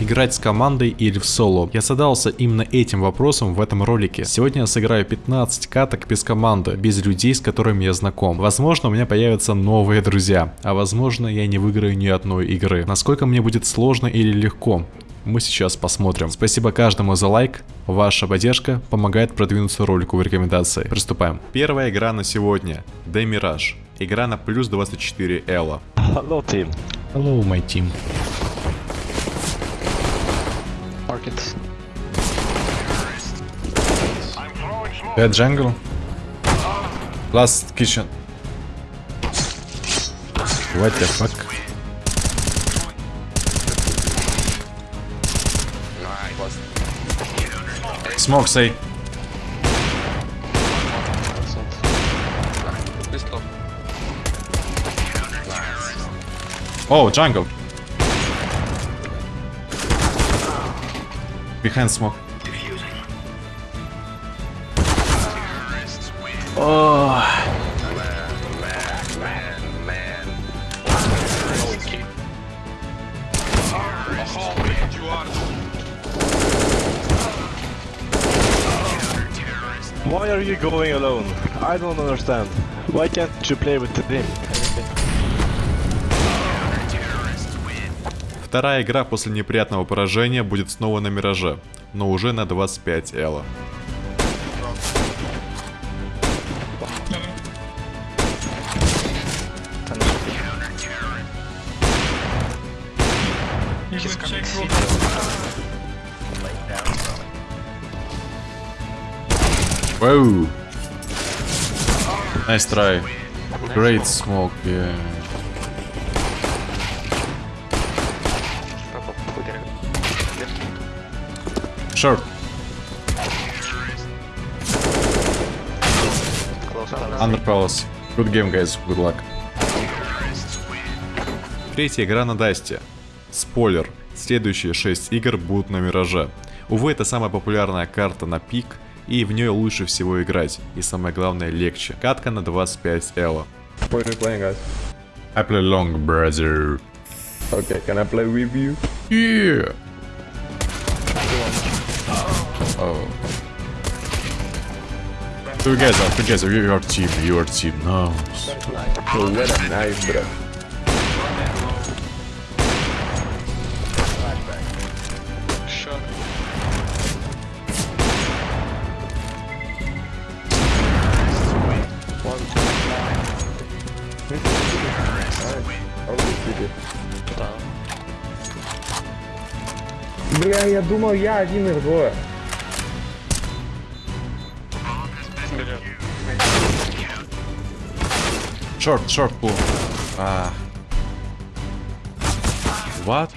играть с командой или в соло? Я задался именно этим вопросом в этом ролике. Сегодня я сыграю 15 каток без команды, без людей, с которыми я знаком. Возможно, у меня появятся новые друзья, а возможно, я не выиграю ни одной игры. Насколько мне будет сложно или легко? мы сейчас посмотрим. Спасибо каждому за лайк. Ваша поддержка помогает продвинуться ролику в рекомендации. Приступаем. Первая игра на сегодня. The Mirage. Игра на плюс 24 Элла. Hello, team. Hello, my team. Market. Bad jungle. Last kitchen. What the fuck? Smoke, say. Oh, jungle. Behind smoke. Oh. Why are you going alone? I don't understand. Why can't you play with the team? Вторая игра после неприятного поражения будет снова на Мираже, но уже на 25 Элла. Whoa! Nice try. Great smoke, yeah. Short. Under Palace. Good game, guys. Good luck. Третья игра на Дасте. Спойлер. Следующие 6 игр будут на Мираже. Увы, это самая популярная карта на пик, и в нее лучше всего играть. И самое главное, легче. Катка на 25 Элла. What are you playing, guys? I play long, brother. Okay, can I play with you? Yeah. Oh. Together, together, you are team, you are team. Nice. Oh, what a nice, bro. Бля, я думал, я один их двое. Short, short pull. Ah. What?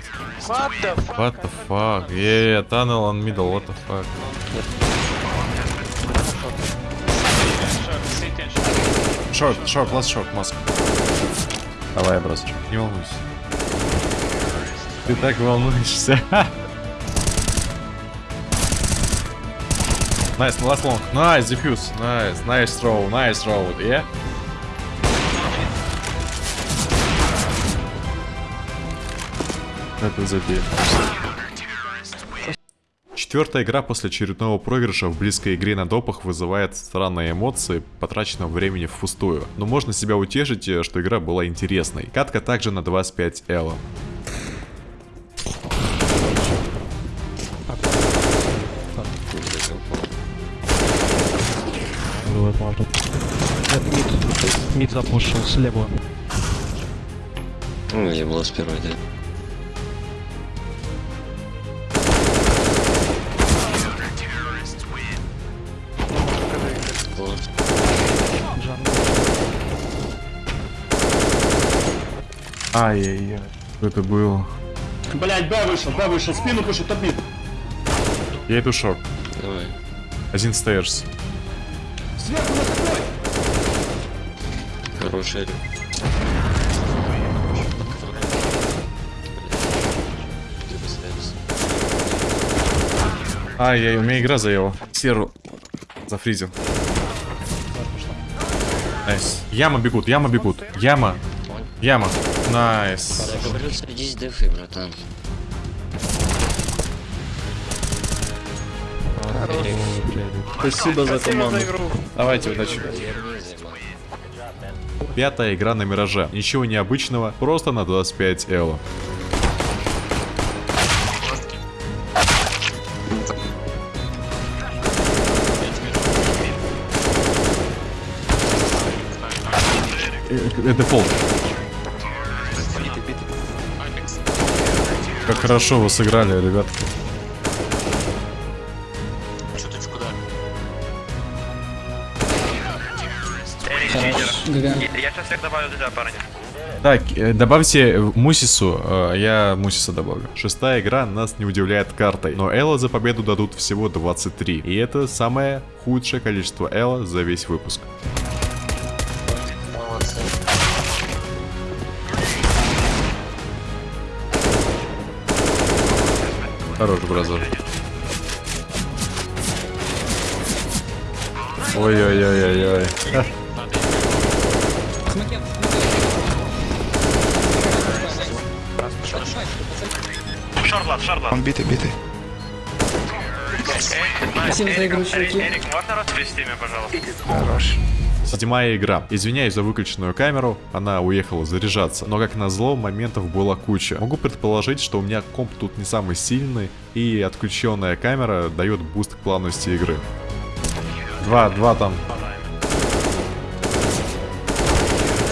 What the fuck? What the fuck? Yeah, tunnel on middle, what the fuck? Short, short, last short, маск. Давай, брат, не волнуйся. Ты так волнуешься. Nice, last long. Nice, diffuse. Nice, nice throw, nice throw, yeah? Это забей. Четвертая игра после очередного проигрыша в близкой игре на допах вызывает странные эмоции потраченного времени впустую. Но можно себя утешить, э, что игра была интересной. Катка также на 25 Элла. Можно. Нет, мид. Мид запушил слева. Ну, я была с первой, да. Ай-яй-яй. Что это было? Блять, Б вышел, Б вышел, спину пушит, топит. Я иду short. Давай. Один stairs. нарушили. Ай-яй, у меня игра заела. Серу зафризил. Nice. Яма бегут, яма бегут. Яма. Яма. Nice. Спасибо за команду. Давайте удачи. Пятая игра на Мираже. Ничего необычного, просто на 25 эло. Э, э, Дефолт. Как хорошо вы сыграли, ребятки. Так, э, добавьте Мусису, э, я Мусиса добавлю. Шестая игра нас не удивляет картой, но Элла за победу дадут всего 23. И это самое худшее количество Элла за весь выпуск. Хорош, бразер. Ой-ой-ой-ой-ой. Он битый, битый. Спасибо за игру, чуваки. Хорош. Седьмая игра. Извиняюсь за выключенную камеру, она уехала заряжаться. Но как назло, моментов было куча. Могу предположить, что у меня комп тут не самый сильный, и отключенная камера дает буст к плавности игры. Два, два там.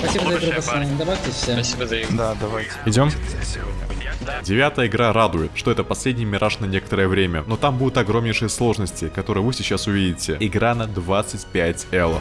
Спасибо за игру, пацаны. Добавьте все. Да, давайте. Идем? Девятая игра радует, что это последний мираж на некоторое время, но там будут огромнейшие сложности, которые вы сейчас увидите. Игра на 25 эло.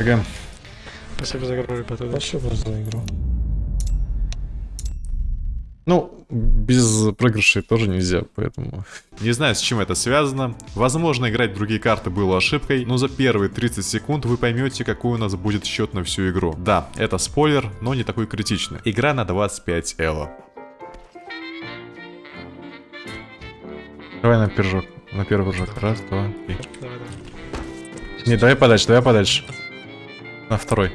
ГГ. Спасибо за игру, ребята. Спасибо за игру. Ну, без проигрышей тоже нельзя, поэтому... Не знаю, с чем это связано. Возможно, играть в другие карты было ошибкой, но за первые 30 секунд вы поймете, какой у нас будет счет на всю игру. Да, это спойлер, но не такой критичный. Игра на 25 эло. Давай на пирожок. На первый прыжок. Раз, два, три. Давай, давай. Не, давай подальше, давай подальше. На второй.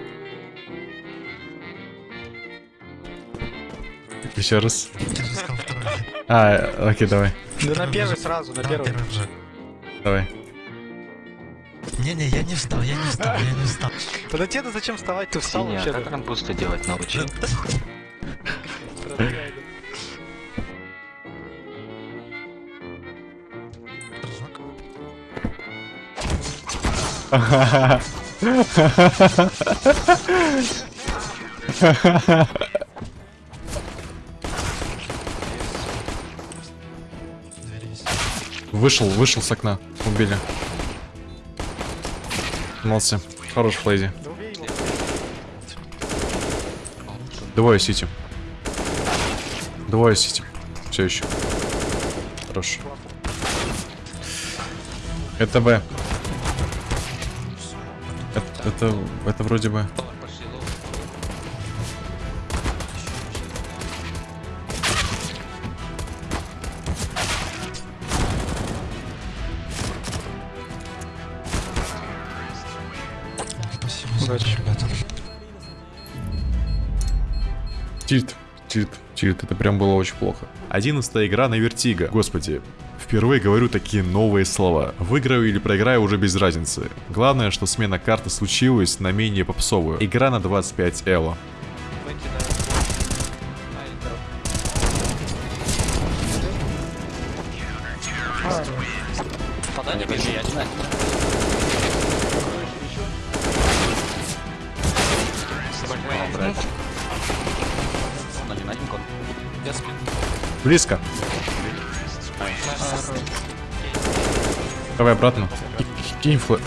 Еще раз. А, окей, давай. Да на первый сразу, на первый. Давай. Не-не, я не встал, я не встал, я не встал. Тогда тебе зачем вставать? Ты встал вообще. как рамбусты делать научи? Вышел, вышел с окна. Убили. Молодцы. Хорош флейзи. Двое сити. Двое сити. Все еще. Хорош. Это Б. Это, это, вроде бы. Удачи, ребята. Tilt. Tilt. Tilt. Это прям было очень плохо. Одиннадцатая игра на Vertigo. Господи. Впервые говорю такие новые слова. Выиграю или проиграю уже без разницы. Главное, что смена карты случилась на менее попсовую. Игра на 25 эло. Близко. Давай обратно. Кинь флэ.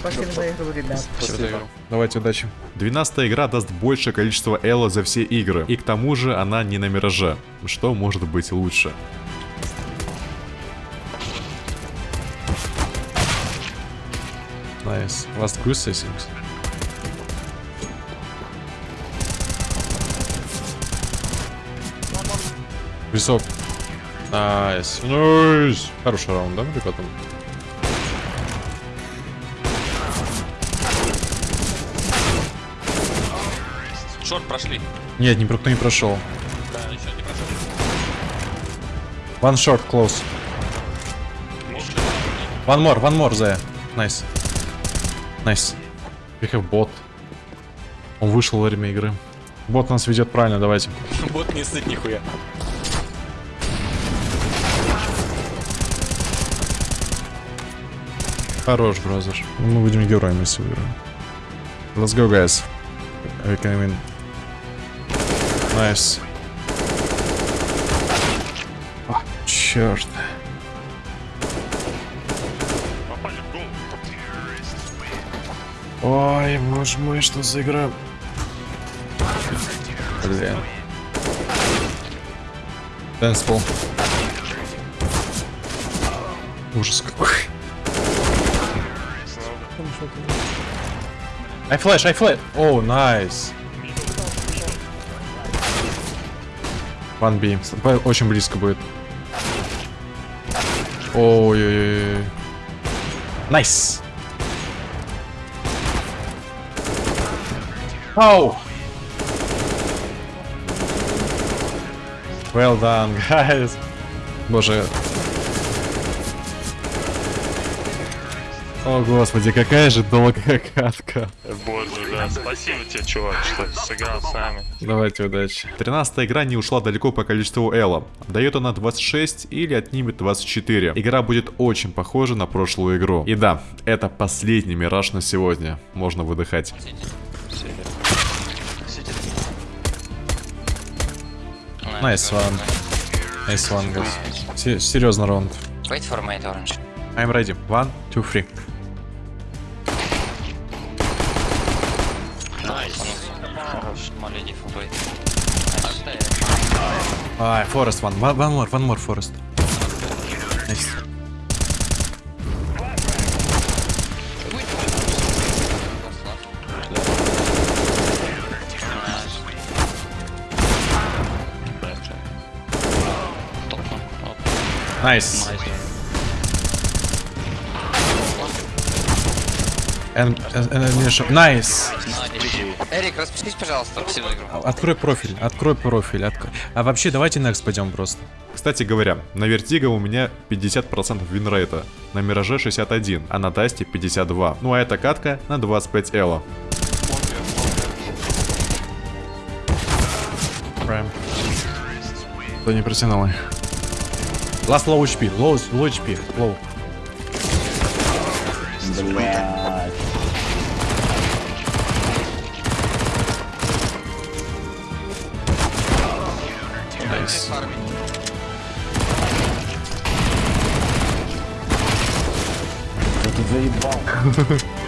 Спасибо за игру, ребят. Давайте удачи. 12 игра даст большее количество элла за все игры. И к тому же она не на мираже. Что может быть лучше? Nice. Last goose, Висок. Nice. Nice. Хороший раунд, да, ребята? Short прошли. Нет, никто не прошел. Да, еще не прошел. One short, close. One more, one more there. Nice. Nice. We have bot. Он вышел во время игры. Бот нас ведет правильно, давайте. Бот не сыт нихуя. Хорош, бразер. Мы будем героями, выиграем. Let's go, guys. We can win. Nice. А, черт. Ой, боже мой, что за игра? Блин. Дэнспол. Ужас какой. I flash, I flash. О, найс. One B. Б- Очень близко будет. Ой-ой-ой. Nice. Оу. Well done, guys. Боже. О, господи, какая же долгая катка. Боже, да. Спасибо тебе, чувак, что сыграл с нами. Давайте удачи. 13 игра не ушла далеко по количеству эло. Дает она 26 или отнимет 24. Игра будет очень похожа на прошлую игру. И да, это последний мираж на сегодня. Можно выдыхать. Nice one. Nice one, guys. Се- Серьезно раунд. Wait for mate orange. I'm ready. One, two, three. Ай, Forest one. One, one more, one more Forest. Nice. Nice. Nice. Эрик, распишись, пожалуйста, игру. Открой профиль, открой профиль. открой. А вообще, давайте next пойдем просто. Кстати говоря, на Вертиго у меня 50% винрейта, на Мираже 61, а на Дасте 52. Ну а эта катка на 25 эло. Прям. Да не протянул. Last low HP, low, low HP, low. Jesus Christ. Nice. Got the very bomb.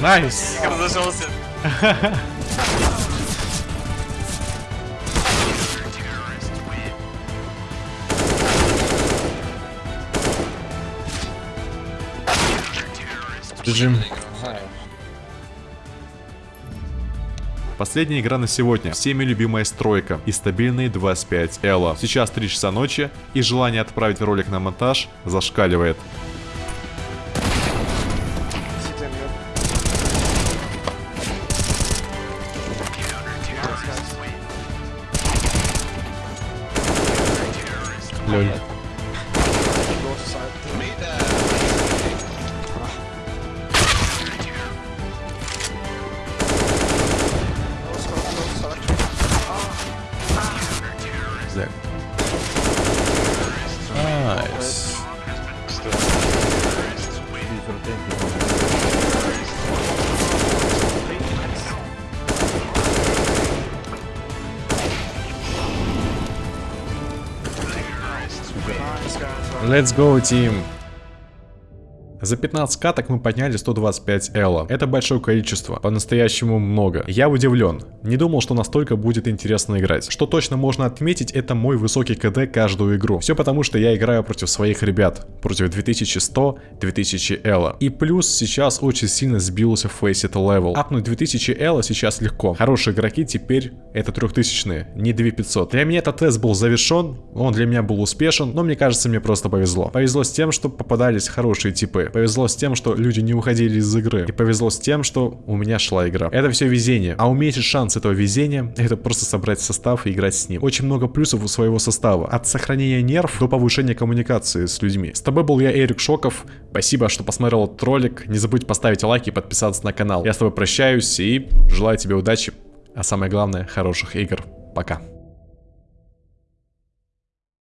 Найс. Джим. Последняя игра на сегодня. Всеми любимая стройка и стабильные 25 элла. Сейчас 3 часа ночи, и желание отправить ролик на монтаж зашкаливает. Лёль. Let's go, team! За 15 каток мы подняли 125 эло. Это большое количество, по-настоящему много. Я удивлен. Не думал, что настолько будет интересно играть. Что точно можно отметить, это мой высокий КД каждую игру. Все потому, что я играю против своих ребят. Против 2100-2000 эло. И плюс сейчас очень сильно сбился Faceit level. Апнуть 2000 эло сейчас легко. Хорошие игроки теперь это 3000 не 2500. Для меня этот тест был завершен, он для меня был успешен, но мне кажется, мне просто повезло. Повезло с тем, что попадались хорошие типы. Повезло с тем, что люди не уходили из игры. И повезло с тем, что у меня шла игра. Это все везение. А уменьшить шанс этого везения, это просто собрать состав и играть с ним. Очень много плюсов у своего состава. От сохранения нерв до повышения коммуникации с людьми. С тобой был я, Эрик Шоков. Спасибо, что посмотрел этот ролик. Не забудь поставить лайк и подписаться на канал. Я с тобой прощаюсь и желаю тебе удачи. А самое главное, хороших игр. Пока.